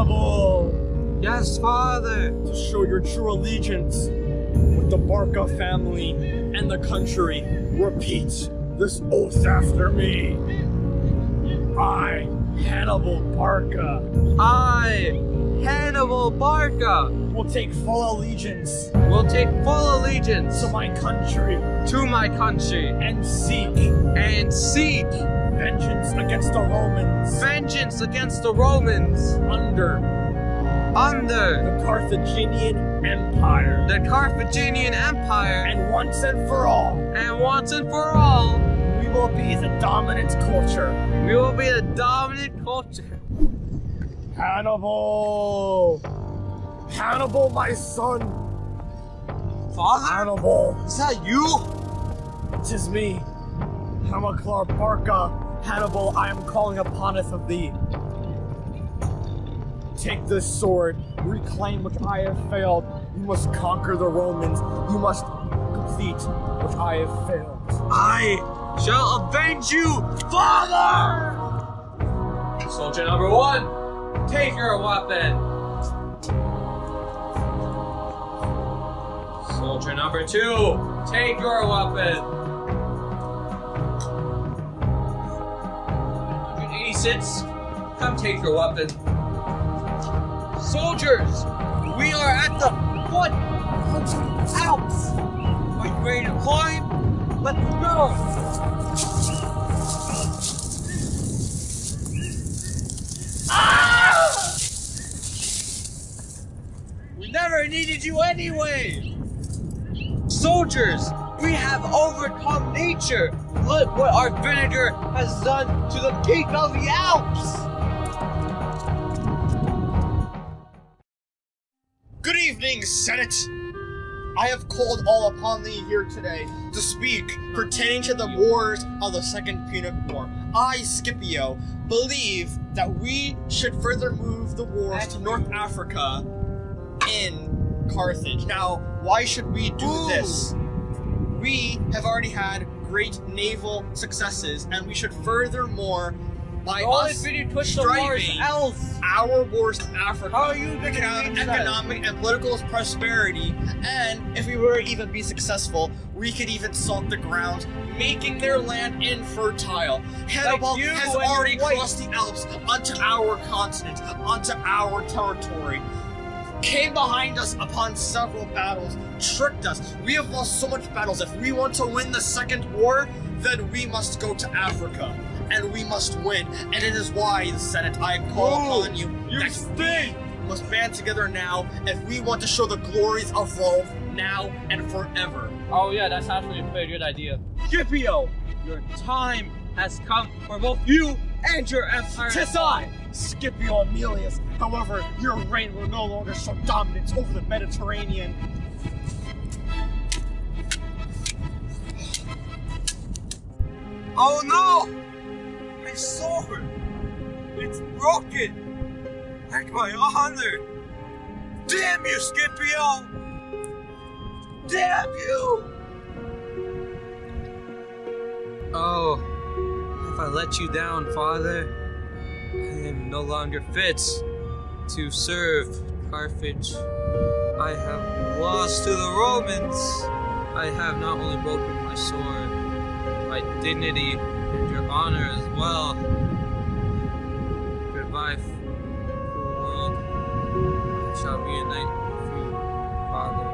Hannibal! Yes, father! To show your true allegiance with the Barca family and the country, repeat this oath after me. I, Hannibal Barca, I, Hannibal Barca, will take full allegiance will take full allegiance to my country to my country and seek and seek vengeance against the Romans vengeance against the Romans under under the Carthaginian Empire. the Carthaginian Empire And once and for all, and once and for all we will be the dominant culture. we will be the dominant culture. Hannibal! Hannibal, my son! Father? Hannibal! Is that you? Tis me, Hamilcar Barca. Hannibal, I am calling upon us of thee. Take this sword, reclaim which I have failed. You must conquer the Romans. You must complete which I have failed. I shall avenge you, Father! Soldier number one, take your weapon. Soldier number two, take your weapon. 186, come take your weapon. Soldiers, we are at the foot of the Alps. Are you ready to climb? Let's go! Ah! We never needed you anyway! Soldiers, we have overcome nature! Look what our vinegar has done to the peak of the Alps! Good evening, Senate. I have called all upon thee here today to speak pertaining to the wars of the Second Punic War. I, Scipio, believe that we should further move the wars to North Africa in Carthage. Now, why should we do Ooh. this? Have already had great naval successes, and we should furthermore by Only us if you push the wars striving our wars to Africa. How you we can have change that? economic and political prosperity, and if we were to even be successful, we could even salt the ground, making their land infertile. Hannibal you has already crossed the Alps onto our continent, onto our territory. Came behind us upon several battles, tricked us. We have lost so much battles. If we want to win the second war, then we must go to Africa. And we must win. And it is why, the Senate, I call Whoa, upon you you that stink. we must band together now if we want to show the glories of Rome now and forever. Oh yeah, that's actually a very good idea. Scipio, your time has come for both you and your empire. Tis I, Scipio Aemilius. However, your reign will no longer show dominance over the Mediterranean. Oh no! My sword! It's broken! Like my honor! Damn you, Scipio! Damn you! Oh, have I let you down, father? I am no longer fit to serve Carthage. I have lost to the Romans. I have not only broken my sword, my dignity and your honor as well. Goodbye, cruel world. I shall reunite with you, Father.